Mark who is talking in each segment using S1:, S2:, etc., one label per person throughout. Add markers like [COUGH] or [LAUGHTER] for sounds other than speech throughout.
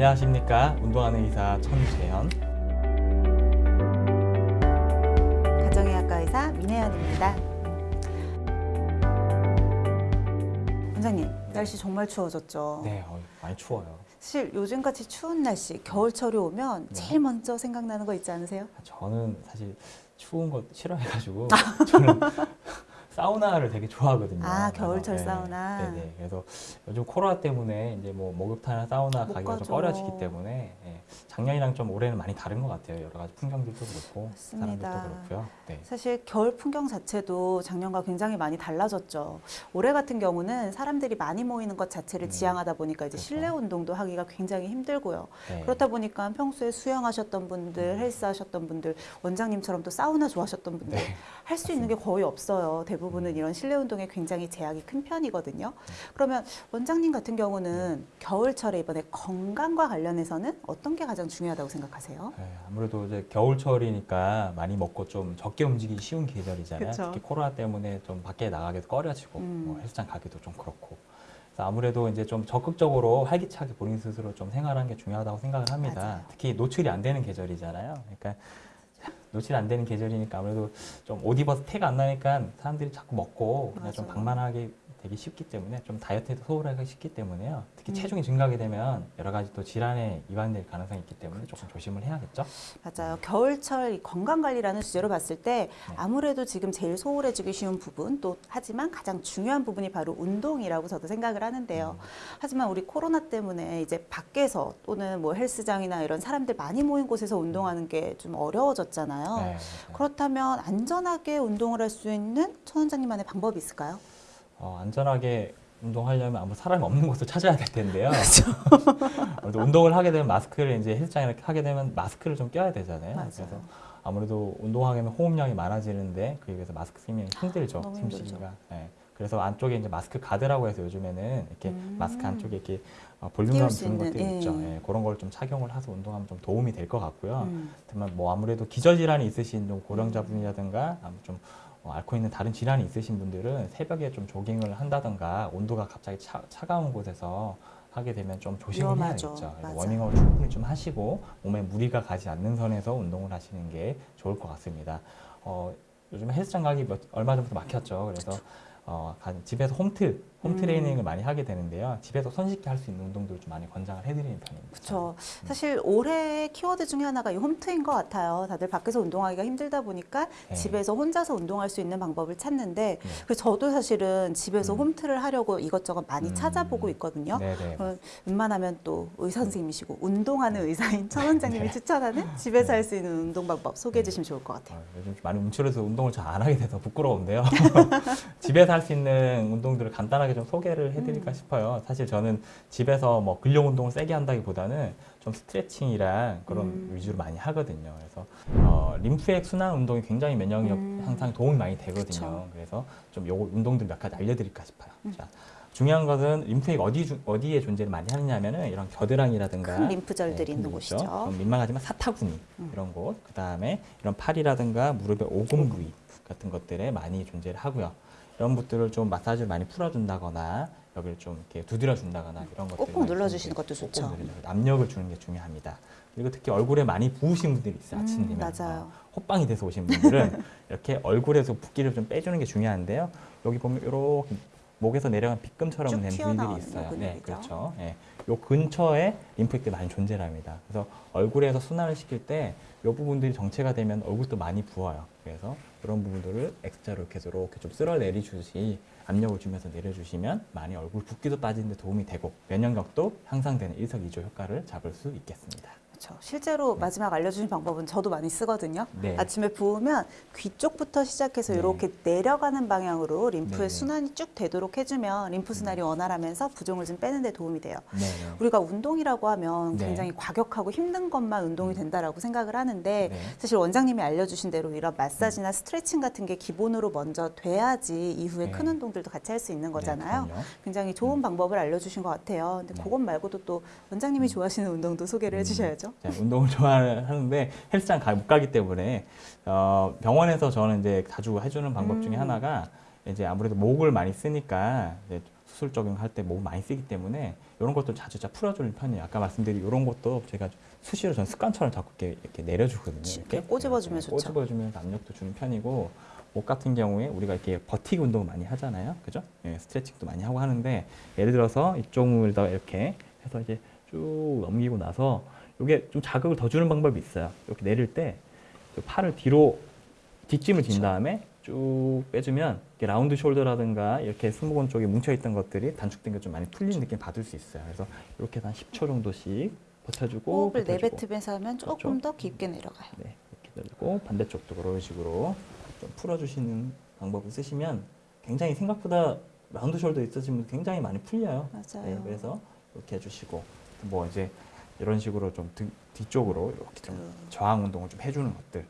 S1: 안녕하십니까 운동하는 의사 천재현
S2: 가정의학과 의사 민혜연입니다. 원장님, 날씨 정말 추워졌죠?
S1: 네 어, 많이 추워요
S2: 사실 요즘같이 추운 날씨, 겨울철이 오면
S1: 네.
S2: 제일 먼저 생각나는 거 있지 않으세요?
S1: 저는 사실 추운 거 싫어해가지고 [LAUGHS] 저는 사우나를 되게 좋아하거든요.
S2: 아, 겨울철
S1: 그래서,
S2: 사우나.
S1: 네네. 그래서 요즘 코로나 때문에 이제 뭐 목욕탕이나 사우나
S2: 못
S1: 가기가 좀
S2: 가죠.
S1: 꺼려지기 때문에 예, 작년이랑 좀 올해는 많이 다른 것 같아요. 여러 가지 풍경들도 그렇고
S2: 맞습니다.
S1: 사람들도 그렇고요. 네.
S2: 사실 겨울 풍경 자체도 작년과 굉장히 많이 달라졌죠. 올해 같은 경우는 사람들이 많이 모이는 것 자체를
S1: 음,
S2: 지향하다 보니까 이제
S1: 그렇죠.
S2: 실내 운동도 하기가 굉장히 힘들고요.
S1: 네.
S2: 그렇다 보니까 평소에 수영하셨던 분들,
S1: 음.
S2: 헬스 하셨던 분들, 원장님처럼 또 사우나 좋아하셨던 분들
S1: 네.
S2: 할수 있는 게 거의 없어요. 대부분은
S1: 음.
S2: 이런 실내 운동에 굉장히 제약이 큰 편이거든요. 그러면 원장님 같은 경우는 겨울철에 이번에 건강과 관련해서는 어떤 게 가장 중요하다고 생각하세요?
S1: 네, 아무래도 이제 겨울철이니까 많이 먹고 좀 적게 움직이기 쉬운 계절이잖아요.
S2: 그쵸.
S1: 특히 코로나 때문에 좀 밖에 나가기도 꺼려지고
S2: 음.
S1: 뭐 헬스장 가기도 좀 그렇고. 아무래도 이제 좀 적극적으로 활기차게 본인 스스로 좀 생활하는 게 중요하다고 생각을 합니다.
S2: 맞아요.
S1: 특히 노출이 안 되는 계절이잖아요. 그러니까 [LAUGHS] 노출이 안 되는 계절이니까 아무래도 좀 옷 입어서 태가 안 나니까 사람들이 자꾸 먹고 그냥 좀
S2: 맞아요.
S1: 방만하게 되기 쉽기 때문에 좀 다이어트에도 소홀하기 쉽기 때문에요. 특히
S2: 음.
S1: 체중이 증가하게 되면 여러 가지 또 질환에 이반될 가능성이 있기 때문에
S2: 그렇죠.
S1: 조금 조심을 해야겠죠.
S2: 맞아요. 겨울철 이 건강 관리라는 주제로 봤을 때
S1: 네.
S2: 아무래도 지금 제일 소홀해지기 쉬운 부분 또 하지만 가장 중요한 부분이 바로 운동이라고 저도 생각을 하는데요.
S1: 음.
S2: 하지만 우리 코로나 때문에 이제 밖에서 또는 뭐 헬스장이나 이런 사람들 많이 모인 곳에서 운동하는 게 좀 어려워졌잖아요.
S1: 네, 맞아요.
S2: 그렇다면 안전하게 운동을 할 수 있는 천 원장님만의 방법이 있을까요?
S1: 어, 안전하게 운동하려면 아무 사람이 없는 곳을 찾아야 될 텐데요.
S2: 그렇죠. [LAUGHS]
S1: 운동을 하게 되면 마스크를 이제 헬스장에 하게 되면 마스크를 좀 껴야 되잖아요.
S2: 맞아요.
S1: 그래서 아무래도 운동하게 되면 호흡량이 많아지는데 그에 비해서 마스크 쓰면 힘들죠. 숨쉬기가. 네. 그래서 안쪽에 이제 마스크 가드라고 해서 요즘에는 이렇게
S2: 음.
S1: 마스크 안쪽에 이렇게 어, 볼륨감
S2: 수
S1: 주는 것들이
S2: 예.
S1: 있죠. 예, 그런 걸 좀 착용을 해서 운동하면 좀 도움이 될 것 같고요.
S2: 음.
S1: 하지만 뭐 아무래도 기저질환이 있으신 좀 고령자분이라든가 좀 어, 앓고 있는 다른 질환이 있으신 분들은 새벽에 좀 조깅을 한다든가 온도가 갑자기 차, 차가운 곳에서 하게 되면 좀 조심을
S2: 위험하죠.
S1: 해야겠죠. 그래서
S2: 맞아요.
S1: 워밍업을 충분히 좀 하시고 몸에 무리가 가지 않는 선에서 운동을 하시는 게 좋을 것 같습니다. 어, 요즘 헬스장 가기 몇, 얼마 전부터 막혔죠. 그래서 어, 가- 집에서 홈트, 홈
S2: 음.
S1: 트레이닝을 많이 하게 되는데요. 집에서 손쉽게 할 수 있는 운동들을 좀 많이 권장을 해드리는 편입니다.
S2: 그렇죠. 사실 올해의 키워드 중에 하나가 이 홈트인 것 같아요. 다들 밖에서 운동하기가 힘들다 보니까
S1: 네.
S2: 집에서 혼자서 운동할 수 있는 방법을 찾는데
S1: 네.
S2: 그래서 저도 사실은 집에서
S1: 음.
S2: 홈트를 하려고 이것저것 많이
S1: 음.
S2: 찾아보고 있거든요.
S1: 네네.
S2: 어, 웬만하면 또 의사 선생님이시고 운동하는 의사인 천 원장님이
S1: 네.
S2: 추천하는 집에서
S1: 네.
S2: 할수 있는 운동 방법 소개해 주시면 좋을 것 같아요.
S1: 어, 요즘 좀 많이 움츠려서 운동을 잘 안 하게 돼서 부끄러운데요. [LAUGHS] 집에서 할 수 있는 운동들을 간단하게 좀 소개를 해드릴까
S2: 음.
S1: 싶어요. 사실 저는 집에서 뭐 근력 운동을 세게 한다기보다는 좀 스트레칭이랑 그런
S2: 음.
S1: 위주로 많이 하거든요. 그래서 어, 림프액 순환 운동이 굉장히 면역력
S2: 음.
S1: 향상에 도움이 많이 되거든요.
S2: 그쵸.
S1: 그래서 좀 요거 운동들 몇 가지 알려드릴까 싶어요.
S2: 음.
S1: 자, 중요한 것은 림프액 어디 주- 어디에 존재를 많이 하느냐면은 이런 겨드랑이라든가
S2: 큰 림프절들이
S1: 네,
S2: 있는. 곳이죠.
S1: 좀 민망하지만 사타구니
S2: 음.
S1: 이런 곳, 그 다음에 이런 팔이라든가 무릎의 오금 부위 같은 것들에 많이 존재를 하고요. 이런 것들을 좀 마사지를 많이 풀어준다거나 여기를 좀 이렇게 두드려준다거나 이런 것들
S2: 꼭꼭 눌러주시는 것도 좋죠.
S1: 압력을 주는 게 중요합니다. 그리고 특히 얼굴에 많이 부으신 분들이 있어요. 아침
S2: 음,
S1: 되면
S2: 맞아요.
S1: 어, 호빵이 돼서 오신 분들은 [LAUGHS] 이렇게 얼굴에서 붓기를 좀 빼주는 게 중요한데요. 여기 보면 이렇게 목에서 내려간 빗금처럼 쭉된 부위들이 있어요.
S2: 요
S1: 네. 그렇죠. 예. 요 근처에 림프액들이 많이 존재합니다. 그래서 얼굴에서 순환을 시킬 때이 부분들이 정체가 되면 얼굴도 많이 부어요. 그래서 그런 부분들을 X자로 이렇게 이렇게 좀 쓸어 내리주시 압력을 주면서 내려주시면 많이 얼굴 붓기도 빠지는 데 도움이 되고 면역력도 향상되는 일석이조 효과를 잡을 수 있겠습니다.
S2: 그렇죠. 실제로 마지막 알려주신 방법은 저도 많이 쓰거든요.
S1: 네.
S2: 아침에 부으면 귀 쪽부터 시작해서
S1: 네.
S2: 이렇게 내려가는 방향으로 림프의
S1: 네네.
S2: 순환이 쭉 되도록 해주면 림프 순환이
S1: 음.
S2: 원활하면서 부종을 좀 빼는 데 도움이 돼요.
S1: 네. 네.
S2: 우리가 운동이라고 하면
S1: 네.
S2: 굉장히 과격하고 힘든 것만 운동이 된다라고 생각을 하는데
S1: 네.
S2: 사실 원장님이 알려주신 대로 이런 마사지나 스트레칭 같은 게 기본으로 먼저 돼야지 이후에
S1: 네.
S2: 큰 운동들도 같이 할 수 있는 거잖아요.
S1: 네.
S2: 굉장히 좋은
S1: 음.
S2: 방법을 알려주신 것 같아요. 근데
S1: 네.
S2: 그것 말고도 또 원장님이
S1: 음.
S2: 좋아하시는 운동도 소개를
S1: 음.
S2: 해주셔야죠.
S1: 자, 운동을 [LAUGHS] 좋아하는데 헬스장 가, 못 가기 때문에 어, 병원에서 저는 이제 자주 해주는 방법 중에
S2: 음.
S1: 하나가 이제 아무래도 목을 많이 쓰니까 수술 적용할 때몸 많이 쓰기 때문에 이런 것도 자주 자 풀어주는 편이에요. 아까 말씀드린 이런 것도 제가 수시로 전 습관처럼 자꾸 이렇게, 이렇게 내려주거든요.
S2: 이렇게 꼬집어주면
S1: 네,
S2: 좋죠.
S1: 꼬집어주면서 압력도 주는 편이고 목 같은 경우에 우리가 이렇게 버티기 운동을 많이 하잖아요. 그죠? 예, 스트레칭도 많이 하고 하는데 예를 들어서 이쪽을 이렇게 해서 이제 쭉 넘기고 나서 이게 좀 자극을 더 주는 방법이 있어요. 이렇게 내릴 때그 팔을 뒤로 뒷짐을 진. 다음에 쭉 빼주면 라운드 숄더라든가 이렇게 승모근 쪽에 뭉쳐있던 것들이 단축된 게 좀 많이 풀리는 느낌 받을 수 있어요. 그래서 이렇게 한 10초 정도씩 버텨주고
S2: 호흡을. 내뱉으면서 하면 조금
S1: 그렇죠.
S2: 더 깊게 내려가요.
S1: 네, 이렇게 들고 반대쪽도 그런 식으로 좀 풀어주시는 방법을 쓰시면 굉장히 생각보다 round shoulder 있으시면 굉장히 많이 풀려요.
S2: 맞아요.
S1: 네, 그래서 이렇게 해주시고 뭐 이제 이런 식으로 좀 등, 뒤쪽으로 이렇게 좀
S2: 음.
S1: 저항 운동을 좀 해주는 것들이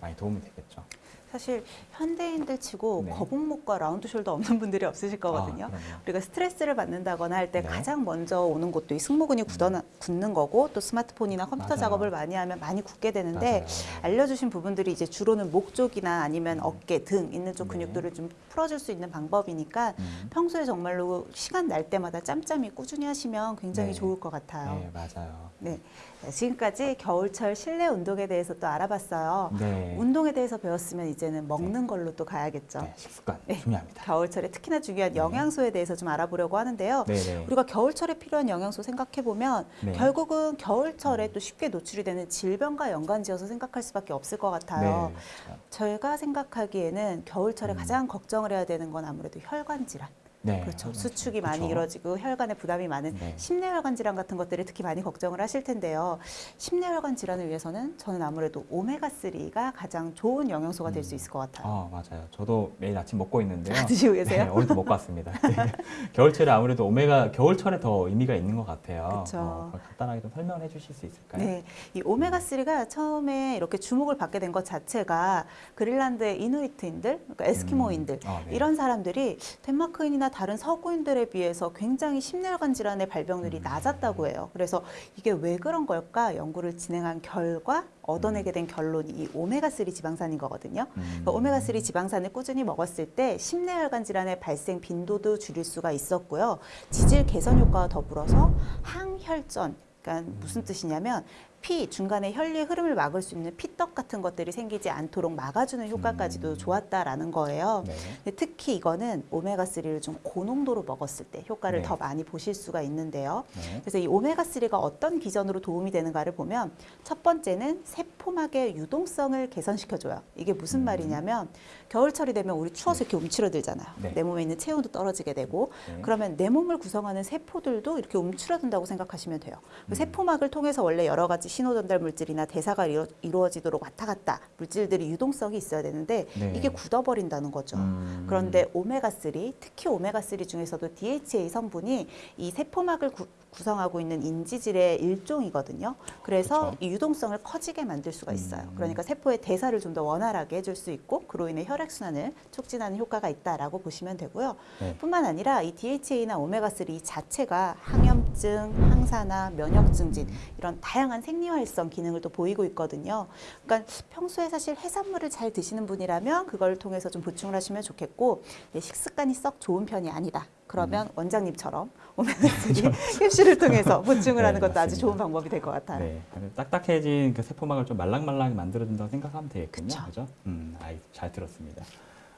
S1: 많이 도움이 되겠죠.
S2: 사실 현대인들 치고
S1: 네.
S2: 거북목과 round shoulder 없는 분들이 없으실 거거든요.
S1: 아.
S2: 우리가 스트레스를 받는다거나 할때
S1: 네.
S2: 가장 먼저 오는 것도 이 승모근이 굳어나, 굳는 거고 또 스마트폰이나 컴퓨터
S1: 맞아요.
S2: 작업을 많이 하면 많이 굳게 되는데
S1: 맞아요.
S2: 알려주신 부분들이 이제 주로는 목 쪽이나 아니면
S1: 음.
S2: 어깨, 등 있는 쪽
S1: 네.
S2: 근육들을 좀 풀어줄 수 있는 방법이니까
S1: 음.
S2: 평소에 정말로 시간 날 때마다 짬짬이 꾸준히 하시면 굉장히
S1: 네.
S2: 좋을 것 같아요.
S1: 네, 맞아요.
S2: 네. 네, 지금까지 겨울철 실내 운동에 대해서 또 알아봤어요.
S1: 네.
S2: 운동에 대해서 배웠으면 이제는 먹는 걸로 또 가야겠죠.
S1: 네, 식습관
S2: 네.
S1: 중요합니다.
S2: 겨울철에 특히나 중요한
S1: 네.
S2: 영양소에 대해서 좀 알아보려고 하는데요.
S1: 네, 네.
S2: 우리가 겨울철에 필요한 영양소 생각해 보면
S1: 네.
S2: 결국은 겨울철에 또 쉽게 노출이 되는 질병과 연관지어서 생각할 수밖에 없을 것 같아요.
S1: 네, 그렇죠.
S2: 저희가 생각하기에는 겨울철에
S1: 음.
S2: 가장 걱정을 해야 되는 건 아무래도 혈관 질환.
S1: 네,
S2: 그렇죠.
S1: 그렇죠.
S2: 수축이 많이
S1: 그렇죠.
S2: 이루어지고 혈관에 부담이 많은
S1: 네.
S2: 심내혈관 질환 같은 것들을 특히 많이 걱정을 하실 텐데요. 심내혈관 질환을 위해서는 저는 아무래도 오메가 3가 가장 좋은 영양소가 될수
S1: 음.
S2: 있을 것 같아요.
S1: 아, 맞아요. 저도 매일 아침 먹고 있는데요.
S2: 다 [LAUGHS] 드시고 계세요?
S1: 네, 오늘도 먹고 왔습니다. 네. [LAUGHS] 겨울철에 아무래도 오메가 겨울철에 더 의미가 있는 것 같아요.
S2: 그쵸.
S1: 어, 간단하게 좀 설명을 해주실 수 있을까요?
S2: 네, 이 오메가 3가 처음에 이렇게 주목을 받게 된 것 자체가 그린란드의 이누이트인들, 그러니까 에스키모인들
S1: 음, 아, 네.
S2: 이런 사람들이 덴마크인이나 다른 서구인들에 비해서 굉장히 심내혈관 질환의 발병률이
S1: 음.
S2: 낮았다고 해요. 그래서 이게 왜 그런 걸까 연구를 진행한 결과 얻어내게 된 결론이 이 오메가 3 지방산인 거거든요.
S1: 음.
S2: 그러니까 오메가 3 지방산을 꾸준히 먹었을 때 심내혈관 질환의 발생 빈도도 줄일 수가 있었고요. 지질 개선 효과와 더불어서 항혈전 그러니까 무슨 뜻이냐면 피 중간에 혈류의 흐름을 막을 수 있는 피떡 같은 것들이 생기지 않도록 막아주는 효과까지도
S1: 음.
S2: 좋았다라는 거예요.
S1: 네.
S2: 특히 이거는 오메가 3를 좀 고농도로 먹었을 때 효과를
S1: 네.
S2: 더 많이 보실 수가 있는데요.
S1: 네.
S2: 그래서 이 오메가 3가 어떤 기전으로 도움이 되는가를 보면 첫 번째는 세포막의 유동성을 개선시켜줘요. 이게 무슨
S1: 음.
S2: 말이냐면 겨울철이 되면 우리 추워서 이렇게 움츠러들잖아요.
S1: 네.
S2: 내 몸에 있는 체온도 떨어지게 되고
S1: 네.
S2: 그러면 내 몸을 구성하는 세포들도 이렇게 움츠러든다고 생각하시면 돼요. 그
S1: 음.
S2: 세포막을 통해서 원래 여러 가지 신호 전달 물질이나 대사가 이루, 이루어 지도록 왔다 갔다 물질들이 유동성이 있어야 되는데
S1: 네.
S2: 이게 굳어버린다는 거죠.
S1: 음.
S2: 그런데 오메가 3, 특히 오메가 3 중에서도 DHA 성분이 이 세포막을 구, 구성하고 있는 인지질의 일종이거든요. 그래서
S1: 그쵸.
S2: 이 유동성을 커지게 만들 수가 있어요.
S1: 음.
S2: 그러니까 세포의 대사를 좀 더 원활하게 해줄 수 있고 그로 인해 혈액 순환을 촉진하는 효과가 있다라고 보시면 되고요.
S1: 네.
S2: 뿐만 아니라 이 DHA나 오메가 3 자체가 항염증, 항산화, 면역 증진 이런 다양한 생 리활성 기능을 또 보이고 있거든요. 그러니까 평소에 사실 해산물을 잘 드시는 분이라면 그걸 통해서 좀 보충을 하시면 좋겠고 예, 식습관이 썩 좋은 편이 아니다. 그러면 원장님처럼 오메가 3 캡슐을 통해서 [LAUGHS] 보충을
S1: 네,
S2: 하는 것도 아주
S1: 맞습니다.
S2: 좋은 방법이 될 것 같아요.
S1: 네. 딱딱해진 그 세포막을 좀 말랑말랑하게 만들어준다고 생각하면 되겠군요.
S2: 그쵸.
S1: 그죠? 음, 아이, 잘 들었습니다.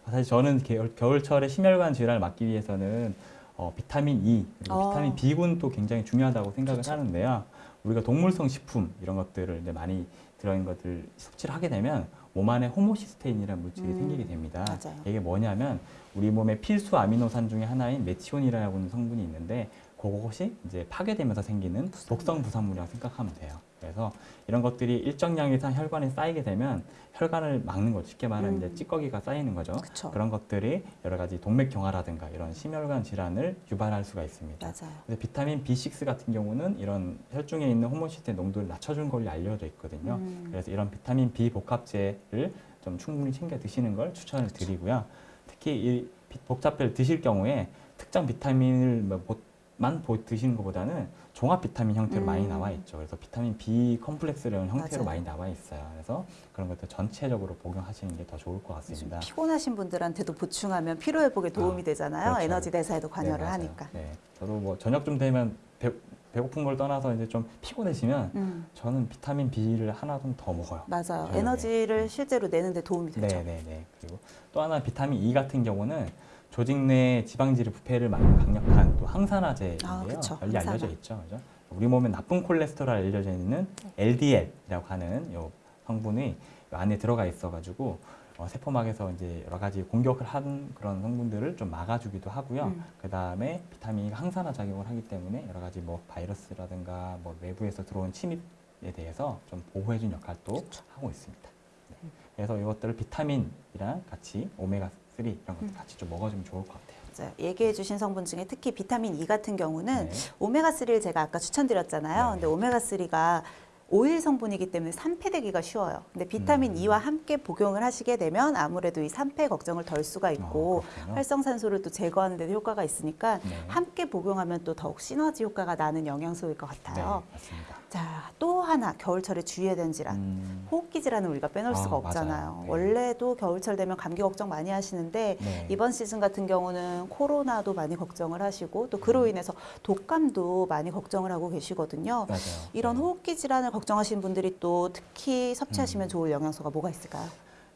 S1: 아, 사실 저는 겨울, 겨울 철에 심혈관 질환을 막기 위해서는 어, 비타민 E 그리고
S2: 어.
S1: 비타민 B군 또 굉장히 중요하다고 생각을
S2: 그쵸.
S1: 하는데요. 우리가 동물성 식품 이런 것들을 이제 많이 들어있는 것들 섭취를 하게 되면 몸 안에 호모시스테인이라는 물질이
S2: 음,
S1: 생기게 됩니다.
S2: 맞아요.
S1: 이게 뭐냐면 우리 몸의 필수 아미노산 중에 하나인 메티오닌이라고 하는 성분이 있는데 그것이 이제 파괴되면서 생기는 독성 부산물이라고 생각하면 돼요. 그래서 이런 것들이 일정량 이상 혈관에 쌓이게 되면 혈관을 막는 거죠. 쉽게 말하면
S2: 음.
S1: 이제 찌꺼기가 쌓이는 거죠.
S2: 그쵸.
S1: 그런 것들이 여러 가지 동맥 경화라든가 이런 심혈관 질환을 유발할 수가 있습니다.
S2: 맞아요.
S1: 그래서 비타민 B6 같은 경우는 이런 혈중에 있는 호모 시스테인 농도를 낮춰준 걸로 알려져 있거든요.
S2: 음.
S1: 그래서 이런 비타민 B 복합제를 좀 충분히 챙겨 드시는 걸 추천을
S2: 그렇죠.
S1: 드리고요. 특히 이 비- 복잡제를 드실 경우에 특정 비타민을 뭐못 만 보- 드시는 것보다는 종합 비타민 형태로
S2: 음.
S1: 많이 나와 있죠. 그래서 비타민 B 컴플렉스라는 형태로
S2: 맞아요.
S1: 많이 나와 있어요. 그래서 그런 것들 전체적으로 복용하시는 게 더 좋을 것 같습니다.
S2: 피곤하신 분들한테도 보충하면 피로 회복에 도움이
S1: 아,
S2: 되잖아요.
S1: 그렇죠.
S2: 에너지 대사에도
S1: 네,
S2: 관여를
S1: 맞아요.
S2: 하니까.
S1: 네, 저도 뭐 저녁 좀 되면 배, 배고픈 걸 떠나서 이제 좀 피곤해지면
S2: 음,
S1: 저는 비타민 B를 하나 좀 더 먹어요.
S2: 맞아요. 에너지를 실제로 내는 데 도움이 되죠.
S1: 네, 네, 네. 그리고 또 하나 비타민 E 같은 경우는 조직 내 지방질의 부패를 막는 강력한 또 항산화제인데요.
S2: 아, 그쵸.
S1: 널리 알려져
S2: 항산화.
S1: 있죠. 그죠? 우리 몸에 나쁜 콜레스테롤 알려져 있는 LDL이라고 하는 요 성분이 요 안에 들어가 있어가지고 어, 세포막에서 이제 여러 가지 공격을 한 그런 성분들을 좀 막아주기도 하고요.
S2: 음.
S1: 그 다음에 비타민 E가 항산화 작용을 하기 때문에 여러 가지 뭐 바이러스라든가 뭐 외부에서 들어온 침입에 대해서 좀 보호해준 역할도 하고 있습니다. 네. 그래서 이것들을 비타민이랑 같이 오메가 3 이런 것들
S2: 음.
S1: 같이 좀 먹어주면 좋을 것 같아요.
S2: 맞아요. 얘기해 주신 성분 중에 특히 비타민 E 같은 경우는
S1: 네.
S2: 오메가3를 제가 아까 추천드렸잖아요.
S1: 네.
S2: 근데 오메가3가 오일 성분이기 때문에 산패되기가 쉬워요. 근데 비타민
S1: 음.
S2: E와 함께 복용을 하시게 되면 아무래도 이 산패 걱정을 덜 수가 있고
S1: 어.
S2: 활성산소를 또 제거하는 데도 효과가 있으니까
S1: 네.
S2: 함께 복용하면 또 더욱 시너지 효과가 나는 영양소일 것 같아요.
S1: 네, 맞습니다.
S2: 자, 또 하나 겨울철에 주의해야 되는 질환.
S1: 음,
S2: 호흡기 질환은 우리가 빼놓을
S1: 아,
S2: 수가. 없잖아요.
S1: 네.
S2: 원래도 겨울철 되면 감기 걱정 많이 하시는데
S1: 네.
S2: 이번 시즌 같은 경우는 코로나도 많이 걱정을 하시고 또
S1: 음.
S2: 그로 인해서 독감도 많이 걱정을 하고 계시거든요.
S1: 맞아요.
S2: 이런
S1: 네.
S2: 호흡기 질환을 걱정하시는 분들이 또 특히 섭취하시면
S1: 음.
S2: 좋을 영양소가 뭐가 있을까요?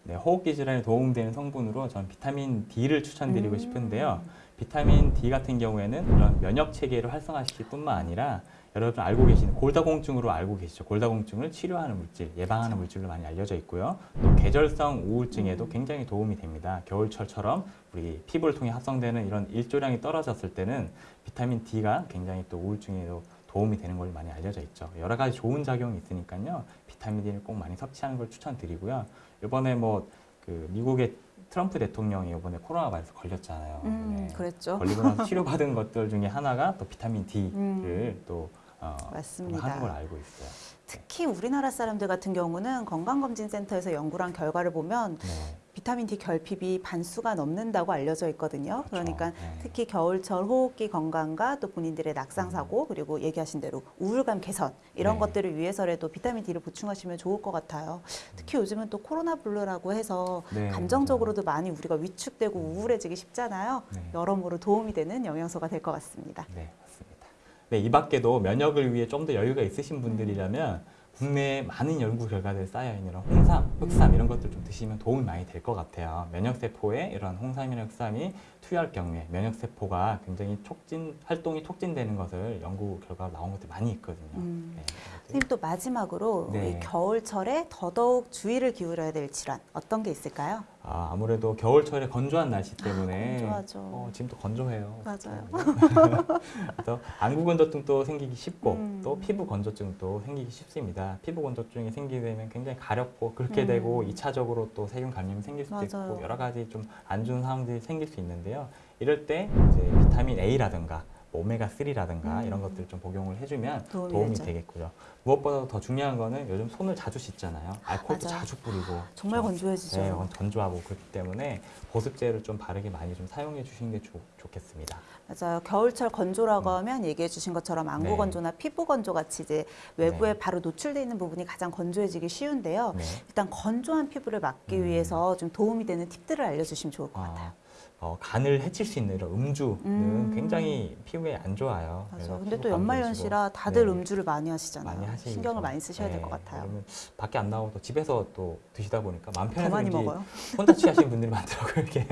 S1: 네, 호흡기 질환에 도움되는 성분으로 전 비타민 D를 추천드리고
S2: 음.
S1: 싶은데요. 비타민 D 같은 경우에는 그런 면역 체계를 활성화시킬 뿐만 아니라 여러분 알고 계시는 골다공증으로 알고 계시죠. 골다공증을 치료하는 물질, 예방하는 물질로 많이 알려져 있고요. 또 계절성 우울증에도
S2: 음.
S1: 굉장히 도움이 됩니다. 겨울철처럼 우리 피부를 통해 합성되는 이런 일조량이 떨어졌을 때는 비타민 D가 굉장히 또 우울증에도 도움이 되는 걸로 많이 알려져 있죠. 여러 가지 좋은 작용이 있으니까요. 비타민 D를 꼭 많이 섭취하는 걸 추천드리고요. 이번에 뭐 그 미국의 트럼프 대통령이 이번에 코로나 바이러스 걸렸잖아요.
S2: 음,
S1: 네.
S2: 그랬죠.
S1: 걸리고 나서 [LAUGHS] 치료받은 것들 중에 하나가 또 비타민 D를
S2: 음.
S1: 또 어,
S2: 맞습니다.
S1: 하는 걸 알고 있어요.
S2: 특히 우리나라 사람들 같은 경우는 건강검진센터에서 연구를 한 결과를 보면
S1: 네.
S2: 비타민 D 결핍이 반수가 넘는다고 알려져 있거든요. 그러니까
S1: 네.
S2: 특히 겨울철 호흡기 건강과 또 본인들의 낙상 사고 그리고 얘기하신 대로 우울감 개선 이런
S1: 네.
S2: 것들을 위해서라도 비타민 D를 보충하시면 좋을 것 같아요. 특히 요즘은 또 코로나 blue라고 해서
S1: 네,
S2: 감정적으로도 많이 우리가 위축되고
S1: 음.
S2: 우울해지기 쉽잖아요.
S1: 네.
S2: 여러모로 도움이 되는 영양소가 될 것 같습니다.
S1: 네, 맞습니다. 네, 이 밖에도 면역을 위해 좀 더 여유가 있으신 분들이라면 국내에 많은 연구 결과들이 쌓여 있는 이런 홍삼, 흑삼 이런 것들 좀 드시면 도움이 많이 될 것 같아요. 면역 세포에 이런 홍삼이나 흑삼이 투여할 경우에 면역 세포가 굉장히 촉진 활동이 촉진되는 것을 연구 결과가 나온 것들이 많이 있거든요.
S2: 음.
S1: 네,
S2: 선생님 또 마지막으로
S1: 네.
S2: 이 겨울철에 더더욱 주의를 기울여야 될 질환 어떤 게 있을까요?
S1: 아, 아무래도 겨울철에 건조한 날씨 때문에
S2: 건조하죠.
S1: 어, 지금 또 건조해요.
S2: 맞아요. [LAUGHS]
S1: 그래서 안구 건조증도 생기기 쉽고
S2: 음.
S1: 또 피부 건조증도 생기기 쉽습니다. 피부 건조증이 생기게 되면 굉장히 가렵고 그렇게
S2: 음.
S1: 되고 2차적으로 또 세균 감염이 생길 수도
S2: 맞아요.
S1: 있고 여러 가지 좀 안 좋은 상황들이 생길 수 있는데요. 이럴 때 이제 비타민 A라든가 뭐 오메가 3라든가
S2: 음.
S1: 이런 것들 좀 복용을 해주면
S2: 도움이
S1: 도움이. 되겠고요. 무엇보다 더 중요한 거는 요즘 손을 자주 씻잖아요. 알코올도
S2: 맞아요.
S1: 자주 뿌리고
S2: 정말
S1: 그렇죠?
S2: 건조해지죠.
S1: 네, 건조하고 그렇기 때문에 보습제를 좀 바르게 많이 좀 사용해 주시는 게 좋, 좋겠습니다.
S2: 맞아요. 겨울철 건조라고
S1: 음.
S2: 하면 얘기해 주신 것처럼 안구
S1: 네.
S2: 건조나 피부 건조 같이 이제 외부에
S1: 네.
S2: 바로 노출돼 있는 부분이 가장 건조해지기 쉬운데요.
S1: 네.
S2: 일단 건조한 피부를 막기
S1: 음.
S2: 위해서 좀 도움이 되는 팁들을 알려주시면 좋을 것 같아요.
S1: 어, 어, 간을 해칠 수 있는 이런 음주는
S2: 음.
S1: 굉장히 피부에 안 좋아요.
S2: 맞아요. 근데 또. 연말연시라 다들
S1: 네.
S2: 음주를 많이 하시잖아요.
S1: 많이 하시죠.
S2: 신경을 많이 쓰셔야 될
S1: 네,
S2: 것 같아요.
S1: 왜냐면 밖에 안 나오고 또 집에서 또 드시다 보니까 마음
S2: 더
S1: 편해서
S2: 많이 먹어요.
S1: 혼자 취하시는 분들이 많더라고요. [LAUGHS] 이렇게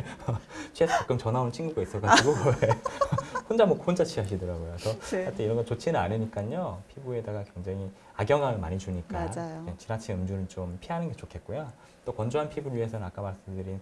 S1: 취해서 가끔 전화 오는 친구가 있어가지고 혼자 먹고 혼자 취하시더라고요. 그래서
S2: 네.
S1: 하여튼 이런 건 좋지는 않으니까요. 피부에다가 굉장히 악영향을 많이 주니까 지나친 음주는 좀 피하는 게 좋겠고요. 또 건조한 피부를 위해서는 아까 말씀드린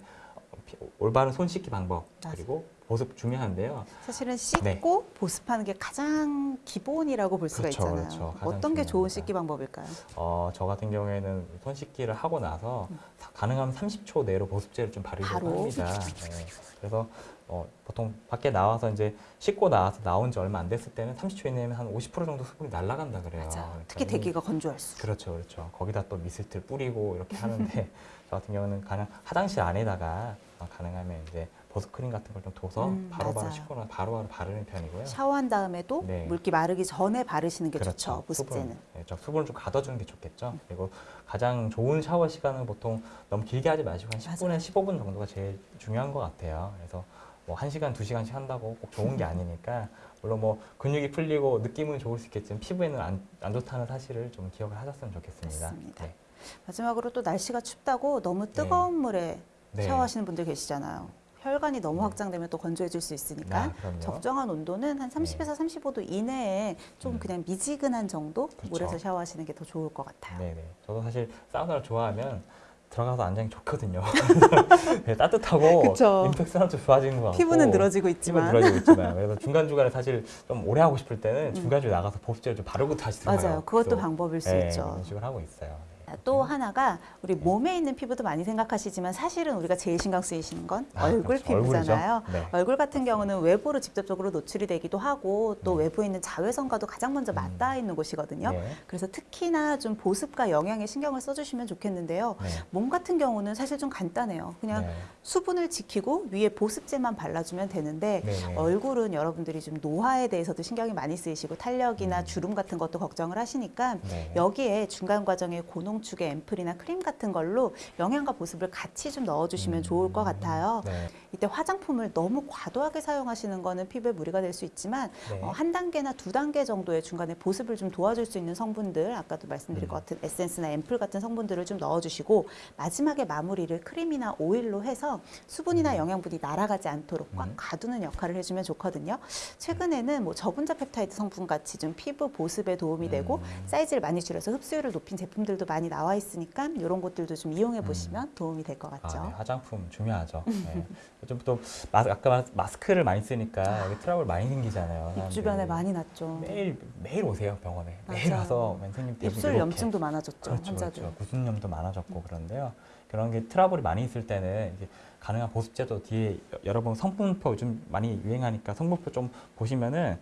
S1: 올바른 손 씻기 방법
S2: 맞아요.
S1: 그리고 보습 중요한데요.
S2: 사실은 씻고 보습하는 게 가장 기본이라고 볼 수가
S1: 네. 그렇죠,
S2: 있잖아요.
S1: 그렇죠.
S2: 어떤 게 좋은
S1: 중요합니다.
S2: 씻기 방법일까요?
S1: 어, 저 같은 경우에는 손 씻기를 하고 나서 사- 가능하면 30초 내로 보습제를 좀 바르려고
S2: 음.
S1: 합니다. [LAUGHS] 네. 그래서 어, 보통 밖에 나와서 이제 씻고 나와서 나온 지 얼마 안 됐을 때는 30초 이내면 한 50% 정도 수분이 날아간다 그래요. 그러니까
S2: 특히
S1: 이-
S2: 대기가 건조할수록.
S1: 그렇죠, 그렇죠. 거기다 또 미스트를 뿌리고 이렇게 [LAUGHS] 하는데 저 같은 경우는 그냥 화장실 안에다가 어, 가능하면 이제 보습 크림 같은 걸 좀 둬서
S2: 음,
S1: 바로바로. 씻고 나서 바로바로 바르는 편이고요.
S2: 샤워한 다음에도
S1: 네.
S2: 물기 마르기 전에 바르시는 게
S1: 그렇죠.
S2: 좋죠. 보습제는.
S1: 수분, 네, 저 수분을 좀 가둬주는 게 좋겠죠. 그리고 가장 좋은 샤워 시간은 보통 너무 길게 하지 마시고 한 10분에서
S2: 맞아요.
S1: 15분 정도가 제일 중요한 것 같아요. 그래서 뭐 1시간, 2시간씩 한다고 꼭 좋은 게 [LAUGHS] 아니니까 물론 뭐 근육이 풀리고 느낌은 좋을 수 있겠지만 피부에는 안, 안 좋다는 사실을 좀 기억을 하셨으면 좋겠습니다. 네.
S2: 마지막으로 또 날씨가 춥다고 너무 뜨거운 물에
S1: 네.
S2: 샤워하시는 분들 계시잖아요. 혈관이 너무
S1: 네.
S2: 확장되면 또 건조해질 수 있으니까
S1: 아.
S2: 적정한 온도는 한 30에서 35도 이내에 좀
S1: 음.
S2: 그냥 미지근한 정도
S1: 그렇죠.
S2: 물에서 샤워하시는 게 더 좋을 것 같아요.
S1: 네네. 저도 사실 사우나를 좋아하면 들어가서 게 좋거든요. [LAUGHS] 네, 따뜻하고
S2: 그쵸.
S1: 임팩션도 좋아지는 것 같고
S2: 피부는 늘어지고
S1: 피부는
S2: 있지만
S1: 늘어지고 있지만 [LAUGHS] 그래서 중간 중간에 사실 좀 오래 하고 싶을 때는
S2: 음.
S1: 중간 중에 나가서 보습제를 좀 바르고 다시 들어가요.
S2: 맞아요. 그것도 방법일 수
S1: 네,
S2: 있죠.
S1: 이런 식으로 하고 있어요. 네.
S2: 또 하나가 우리
S1: 네.
S2: 몸에 있는 피부도 많이 생각하시지만 사실은 우리가 제일 신경 쓰이시는 건
S1: 아,
S2: 얼굴
S1: 그렇죠.
S2: 피부잖아요.
S1: 네.
S2: 얼굴 같은 경우는 외부로 직접적으로 노출이 되기도 하고 또
S1: 네.
S2: 외부에 있는 자외선과도 가장 먼저
S1: 음.
S2: 맞닿아 있는 곳이거든요.
S1: 네.
S2: 그래서 특히나 좀 보습과 영양에 신경을 써주시면 좋겠는데요.
S1: 네.
S2: 몸 같은 경우는 사실 좀 간단해요. 그냥
S1: 네.
S2: 수분을 지키고 위에 보습제만 발라주면 되는데
S1: 네, 네.
S2: 얼굴은 여러분들이 좀 노화에 대해서도 신경이 많이 쓰이시고 탄력이나
S1: 음.
S2: 주름 같은 것도 걱정을 하시니까
S1: 네.
S2: 여기에 중간 과정에 고농 축의 앰플이나 크림 같은 걸로 영양과 보습을 같이 좀 넣어주시면
S1: 음.
S2: 좋을 것 같아요.
S1: 네.
S2: 이때 화장품을 너무 과도하게 사용하시는 거는 피부에 무리가 될 수 있지만
S1: 네.
S2: 어, 한 단계나 두 단계 정도의 중간에 보습을 좀 도와줄 수 있는 성분들 아까도 말씀드린
S1: 음.
S2: 것 같은 에센스나 앰플 같은 성분들을 좀 넣어주시고 마지막에 마무리를 크림이나 오일로 해서 수분이나
S1: 음.
S2: 영양분이 날아가지 않도록 꽉
S1: 음.
S2: 가두는 역할을 해주면 좋거든요. 최근에는 뭐 저분자 펩타이드 성분 같이 좀 피부 보습에 도움이 되고
S1: 음.
S2: 사이즈를 많이 줄여서 흡수율을 높인 제품들도 많이 나와 있으니까 이런 것들도 좀 이용해
S1: 음.
S2: 보시면 도움이 될 것 같죠.
S1: 아, 네. 화장품 중요하죠. 네. 요즘 또 마, 아까 말- 마스크를 많이 쓰니까 여기 트러블 많이 생기잖아요.
S2: 입. 주변에 많이 났죠.
S1: 매일 매일 오세요 병원에. 매일
S2: 맞아요.
S1: 와서 선생님
S2: 입술
S1: 이렇게
S2: 염증도 많아졌죠
S1: 그렇죠,
S2: 환자들.
S1: 그렇죠. 구순염도 많아졌고 그런데요. 그런 게 트러블이 많이 있을 때는 가능한 보습제도 뒤에 여- 여러분 성분표 요즘 많이 유행하니까 성분표 좀 보시면은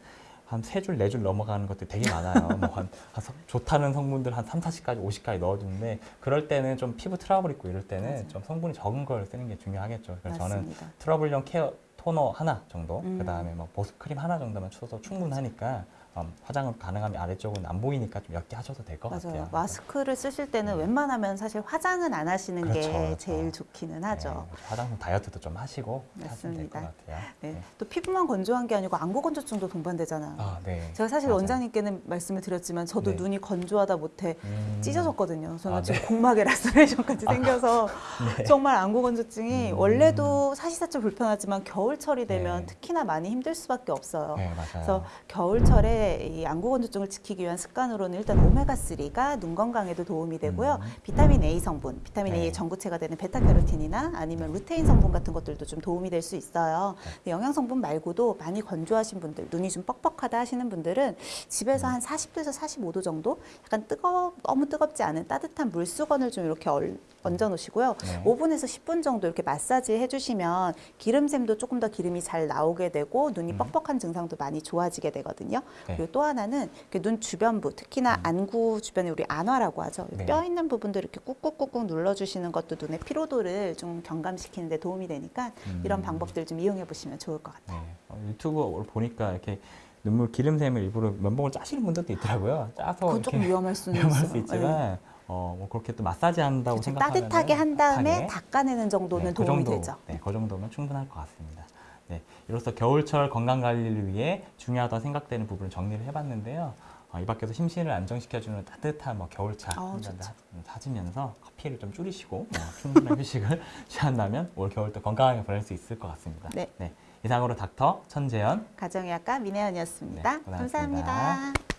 S1: 한 세 줄, 네 줄 넘어가는 것들 되게 많아요. 뭐 한, 한 성- 좋다는 성분들 한 3, 40까지, 50까지 넣어주는데 그럴 때는 좀 피부 트러블 있고 이럴 때는
S2: 맞아요.
S1: 좀 성분이 적은 걸 쓰는 게 중요하겠죠. 그래서 저는
S2: 맞습니다.
S1: 트러블용 care toner 하나 정도,
S2: 음.
S1: 그 다음에 뭐 보습 크림 하나 정도만 쳐서 충분하니까 음, 화장은 가능하면 아래쪽은 안 보이니까 좀 옅게 하셔도 될 것. 같아요.
S2: 마스크를 쓰실 때는
S1: 네.
S2: 웬만하면 사실 화장은 안 하시는
S1: 그렇죠,
S2: 게
S1: 그렇죠.
S2: 제일 좋기는 하죠.
S1: 네, 화장품 다이어트도 좀 하시고 하시면 될
S2: 맞습니다.
S1: 것 같아요.
S2: 네.
S1: 네.
S2: 또 피부만 건조한 게 아니고 안구 건조증도 동반되잖아요.
S1: 아, 네.
S2: 제가 사실
S1: 맞아요.
S2: 원장님께는 말씀을 드렸지만 저도
S1: 네.
S2: 눈이 건조하다 못해
S1: 음.
S2: 찢어졌거든요. 저는
S1: 아,
S2: 지금
S1: 네.
S2: 공막에 라스레이션까지 [LAUGHS] 생겨서
S1: 네.
S2: 정말 안구 건조증이
S1: 음.
S2: 원래도 사시사철 불편하지만 겨울철이 되면
S1: 네.
S2: 특히나 많이 힘들 수밖에 없어요.
S1: 네, 맞아요.
S2: 그래서 겨울철에 이 안구 건조증을 지키기 위한 습관으로는 일단 오메가 3가 눈 건강에도 도움이 되고요.
S1: 음.
S2: 비타민 A 성분, 비타민
S1: 네.
S2: A의 전구체가 되는 베타캐로틴이나 아니면 루테인 성분 같은 것들도 좀 도움이 될 수 있어요.
S1: 네.
S2: 영양 성분 말고도 많이 건조하신 분들, 눈이 좀 뻑뻑하다 하시는 분들은 집에서
S1: 음.
S2: 한 40도에서 45도 정도 약간 뜨거 너무 뜨겁지 않은 따뜻한 물수건을 좀 이렇게 얼, 얹어 놓으시고요.
S1: 네.
S2: 5분에서 10분 정도 이렇게 마사지 해주시면 기름샘도 조금 더 기름이 잘 나오게 되고 눈이
S1: 음.
S2: 뻑뻑한 증상도 많이 좋아지게 되거든요.
S1: 네.
S2: 그리고 또 하나는 이렇게 눈 주변부, 특히나
S1: 음.
S2: 안구 주변에 우리 안화라고 하죠.
S1: 네.
S2: 뼈 있는 부분들 이렇게 꾹꾹꾹꾹 눌러주시는 것도 눈의 피로도를 좀 경감시키는 데 도움이 되니까 이런
S1: 음.
S2: 방법들 좀 이용해 보시면 좋을 것 같아요.
S1: 네. 어, 유튜브 보니까 이렇게 눈물 기름샘을 일부러 면봉을 짜시는 분들도 있더라고요. 짜서
S2: 그건 조금 위험할 수는 [LAUGHS]
S1: 위험할. 수
S2: 네.
S1: 있지만 어, 뭐 그렇게 또 마사지 한다고
S2: 그렇죠.
S1: 생각하면
S2: 따뜻하게 한 다음에 닦아내는 정도는
S1: 그
S2: 도움이
S1: 정도,
S2: 되죠.
S1: 네, 그 정도면 충분할 것 같습니다. 네, 이로써 겨울철 건강 관리를 위해 중요하다 생각되는 부분을 정리를 해봤는데요. 어, 이 밖에서 심신을 안정시켜주는 따뜻한 뭐 겨울차
S2: 어, 좋죠.
S1: 사주면서 커피를 좀 줄이시고 어, [LAUGHS] 충분한 휴식을 [LAUGHS] 취한다면 올 겨울도 건강하게 보낼 수 있을 것 같습니다.
S2: 네.
S1: 이상으로 닥터 천재현
S2: 가정의학과 민혜연이었습니다
S1: 네.
S2: 감사합니다.